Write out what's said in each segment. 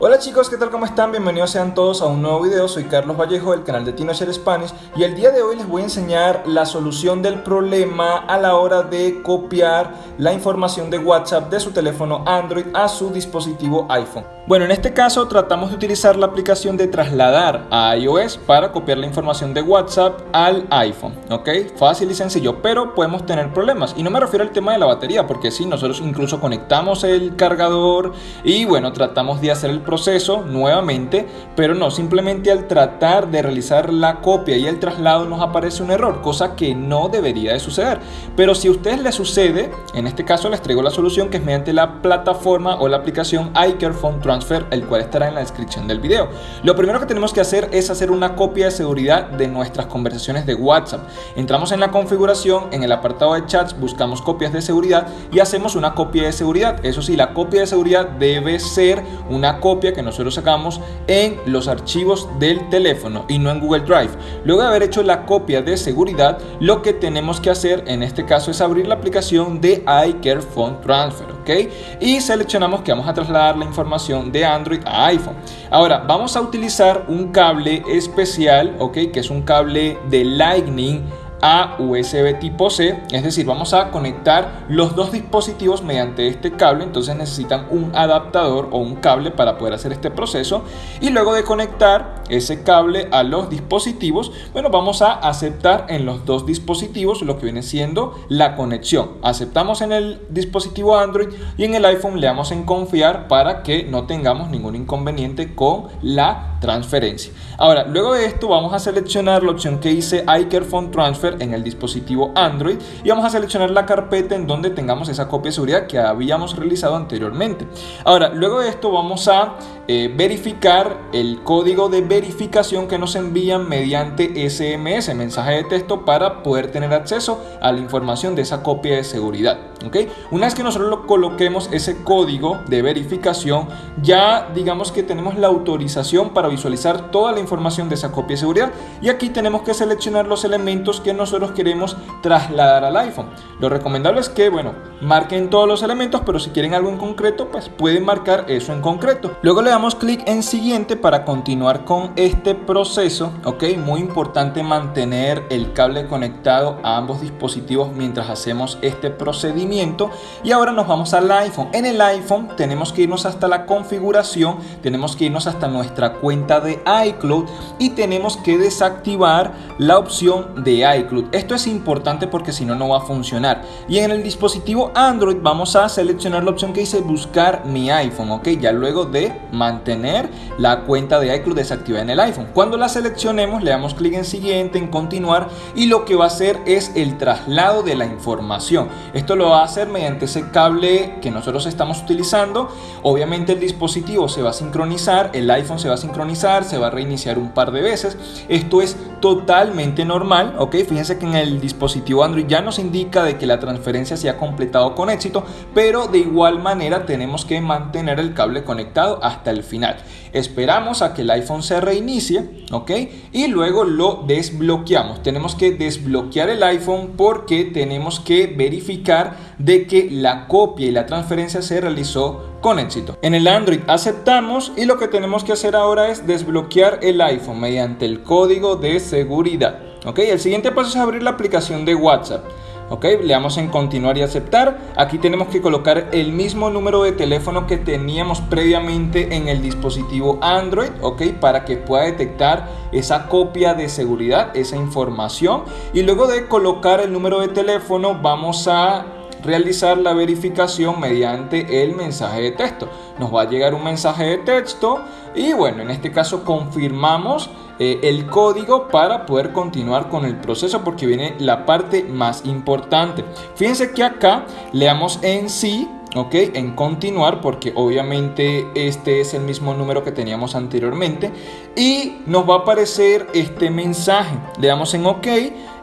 O chicos, ¿qué tal? ¿Cómo están? Bienvenidos sean todos a un nuevo video. Soy Carlos Vallejo del canal de TinoShare Spanish y el día de hoy les voy a enseñar la solución del problema a la hora de copiar la información de WhatsApp de su teléfono Android a su dispositivo iPhone. Bueno, en este caso tratamos de utilizar la aplicación de trasladar a iOS para copiar la información de WhatsApp al iPhone, ¿ok? Fácil y sencillo, pero podemos tener problemas. Y no me refiero al tema de la batería, porque sí, nosotros incluso conectamos el cargador y bueno, tratamos de hacer el proceso nuevamente, pero no, simplemente al tratar de realizar la copia y el traslado nos aparece un error, cosa que no debería de suceder. Pero si a ustedes les sucede, en este caso les traigo la solución que es mediante la plataforma o la aplicación iCareFone Transfer, el cual estará en la descripción del video. Lo primero que tenemos que hacer es hacer una copia de seguridad de nuestras conversaciones de WhatsApp. Entramos en la configuración, en el apartado de chats, buscamos copias de seguridad y hacemos una copia de seguridad. Eso sí, la copia de seguridad debe ser una copia que nosotros sacamos en los archivos del teléfono y no en Google Drive. Luego de haber hecho la copia de seguridad, lo que tenemos que hacer en este caso es abrir la aplicación de iCare Phone Transfer, ¿ok? Y seleccionamos que vamos a trasladar la información de Android a iPhone. Ahora, vamos a utilizar un cable especial, ¿ok? Que es un cable de Lightning a USB tipo C, es decir, vamos a conectar los dos dispositivos mediante este cable, entonces necesitan un adaptador o un cable para poder hacer este proceso y luego de conectar ese cable a los dispositivos, bueno, vamos a aceptar en los dos dispositivos lo que viene siendo la conexión. Aceptamos en el dispositivo Android y en el iPhone le damos en confiar para que no tengamos ningún inconveniente con la transferencia. Ahora, luego de esto vamos a seleccionar la opción que dice iCareFone Transfer en el dispositivo Android y vamos a seleccionar la carpeta en donde tengamos esa copia de seguridad que habíamos realizado anteriormente. Ahora, luego de esto vamos a eh, verificar el código de verificación que nos envían mediante SMS, mensaje de texto, para poder tener acceso a la información de esa copia de seguridad. ¿okay? Una vez que nosotros lo coloquemos ese código de verificación, ya digamos que tenemos la autorización para visualizar toda la información de esa copia de seguridad y aquí tenemos que seleccionar los elementos que nosotros queremos trasladar al iPhone. Lo recomendable es que, bueno, marquen todos los elementos, pero si quieren algo en concreto, pues pueden marcar eso en concreto. Luego le damos clic en siguiente para continuar con este proceso, ok, muy importante mantener el cable conectado a ambos dispositivos mientras hacemos este procedimiento y ahora nos vamos al iPhone. En el iPhone tenemos que irnos hasta la configuración, tenemos que irnos hasta nuestra cuenta de iCloud y tenemos que desactivar la opción de iCloud. Esto es importante porque si no, no va a funcionar. Y en el dispositivo Android vamos a seleccionar la opción que dice buscar mi iPhone, ok, ya luego de mantener la cuenta de iCloud desactivada en el iPhone. Cuando la seleccionemos, le damos clic en siguiente, en continuar y lo que va a hacer es el traslado de la información. Esto lo va a hacer mediante ese cable que nosotros estamos utilizando. Obviamente el dispositivo se va a sincronizar, el iPhone se va a sincronizar, se va a reiniciar un par de veces. Esto es totalmente normal, ok. Fíjense que en el dispositivo Android ya nos indica de que la transferencia se ha completado con éxito, pero de igual manera tenemos que mantener el cable conectado hasta el final. Esperamos a que el iPhone se reinicie, ok, y luego lo desbloqueamos. Tenemos que desbloquear el iPhone porque tenemos que verificar de que la copia y la transferencia se realizó con éxito. En el Android aceptamos y lo que tenemos que hacer ahora es desbloquear el iPhone mediante el código de seguridad. Ok, el siguiente paso es abrir la aplicación de WhatsApp. Ok, le damos en continuar y aceptar. Aquí tenemos que colocar el mismo número de teléfono que teníamos previamente en el dispositivo Android, ok, para que pueda detectar esa copia de seguridad, esa información. Y luego de colocar el número de teléfono, vamos a realizar la verificación mediante el mensaje de texto. Nos va a llegar un mensaje de texto y bueno, en este caso confirmamos eh, el código para poder continuar con el proceso porque viene la parte más importante. Fíjense que acá le damos en sí ok en continuar porque obviamente este es el mismo número que teníamos anteriormente y nos va a aparecer este mensaje le damos en ok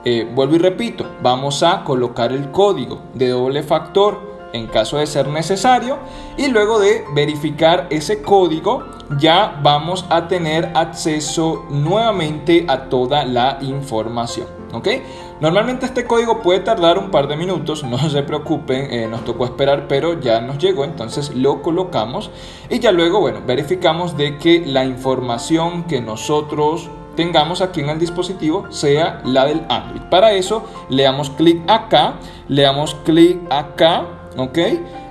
eh, vuelvo y repito vamos a colocar el código de doble factor en caso de ser necesario y luego de verificar ese código ya vamos a tener acceso nuevamente a toda la información. ¿ok? Normalmente este código puede tardar un par de minutos, no se preocupen, eh, nos tocó esperar, pero ya nos llegó, entonces lo colocamos y ya luego, bueno, verificamos de que la información que nosotros tengamos aquí en el dispositivo sea la del Android. Para eso le damos clic acá, le damos clic acá, ¿ok?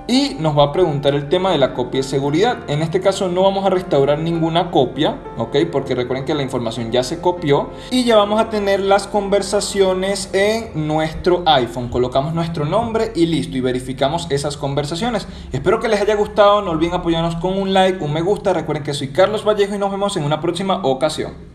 y nos va a preguntar el tema de la copia de seguridad. En este caso no vamos a restaurar ninguna copia, ¿ok? Porque recuerden que la información ya se copió y ya vamos a tener las conversaciones en nuestro iPhone. Colocamos nuestro nombre y listo y verificamos esas conversaciones. Espero que les haya gustado, no olviden apoyarnos con un like, un me gusta. Recuerden que soy Carlos Vallejo y nos vemos en una próxima ocasión.